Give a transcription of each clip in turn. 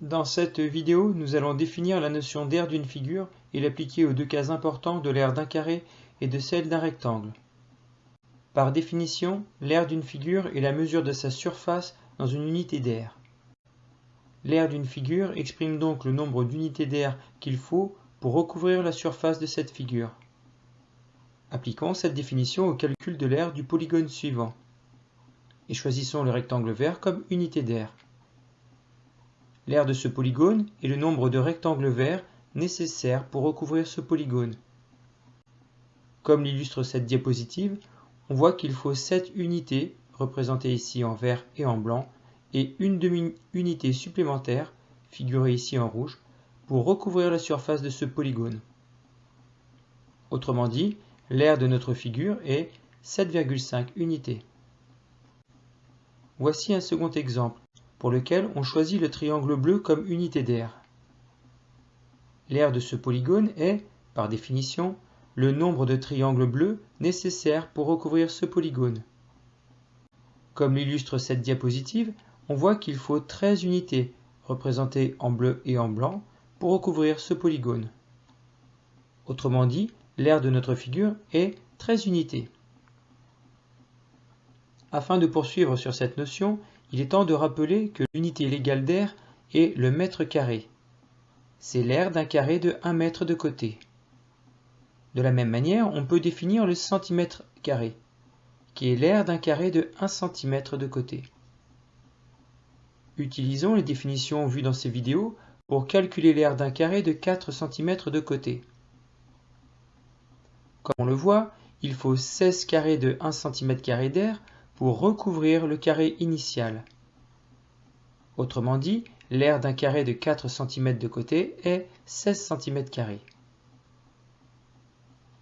Dans cette vidéo, nous allons définir la notion d'aire d'une figure et l'appliquer aux deux cas importants de l'aire d'un carré et de celle d'un rectangle. Par définition, l'aire d'une figure est la mesure de sa surface dans une unité d'aire. L'aire d'une figure exprime donc le nombre d'unités d'aire qu'il faut pour recouvrir la surface de cette figure. Appliquons cette définition au calcul de l'aire du polygone suivant et choisissons le rectangle vert comme unité d'aire. L'aire de ce polygone est le nombre de rectangles verts nécessaires pour recouvrir ce polygone. Comme l'illustre cette diapositive, on voit qu'il faut 7 unités, représentées ici en vert et en blanc, et une demi-unité supplémentaire, figurée ici en rouge, pour recouvrir la surface de ce polygone. Autrement dit, l'aire de notre figure est 7,5 unités. Voici un second exemple, pour lequel on choisit le triangle bleu comme unité d'aire. L'aire de ce polygone est, par définition, le nombre de triangles bleus nécessaires pour recouvrir ce polygone. Comme l'illustre cette diapositive, on voit qu'il faut 13 unités, représentées en bleu et en blanc, pour recouvrir ce polygone. Autrement dit, l'aire de notre figure est 13 unités. Afin de poursuivre sur cette notion, il est temps de rappeler que l'unité légale d'air est le mètre carré. C'est l'air d'un carré de 1 mètre de côté. De la même manière, on peut définir le centimètre carré, qui est l'air d'un carré de 1 cm de côté. Utilisons les définitions vues dans ces vidéos pour calculer l'air d'un carré de 4 cm de côté. Comme on le voit, il faut 16 carrés de 1 cm d'air pour recouvrir le carré initial. Autrement dit, l'aire d'un carré de 4 cm de côté est 16 cm.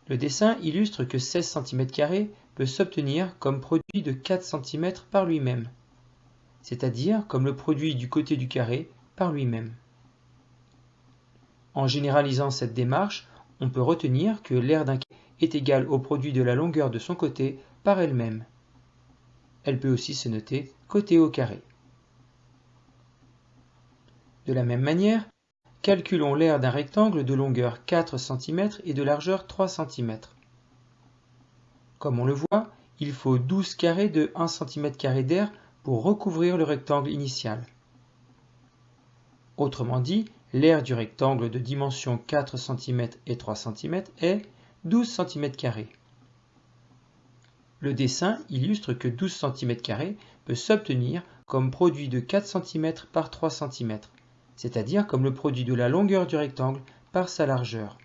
Le dessin illustre que 16 cm peut s'obtenir comme produit de 4 cm par lui-même, c'est-à-dire comme le produit du côté du carré par lui-même. En généralisant cette démarche, on peut retenir que l'aire d'un carré est égal au produit de la longueur de son côté par elle-même. Elle peut aussi se noter côté au carré. De la même manière, calculons l'aire d'un rectangle de longueur 4 cm et de largeur 3 cm. Comme on le voit, il faut 12 carrés de 1 cm d'air pour recouvrir le rectangle initial. Autrement dit, l'aire du rectangle de dimension 4 cm et 3 cm est 12 cm le dessin illustre que 12 cm peut s'obtenir comme produit de 4 cm par 3 cm, c'est-à-dire comme le produit de la longueur du rectangle par sa largeur.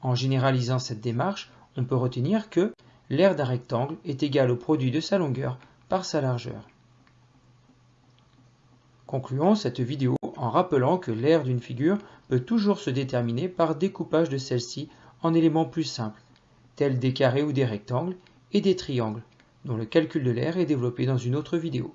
En généralisant cette démarche, on peut retenir que l'aire d'un rectangle est égal au produit de sa longueur par sa largeur. Concluons cette vidéo en rappelant que l'aire d'une figure peut toujours se déterminer par découpage de celle-ci en éléments plus simples tels des carrés ou des rectangles, et des triangles, dont le calcul de l'air est développé dans une autre vidéo.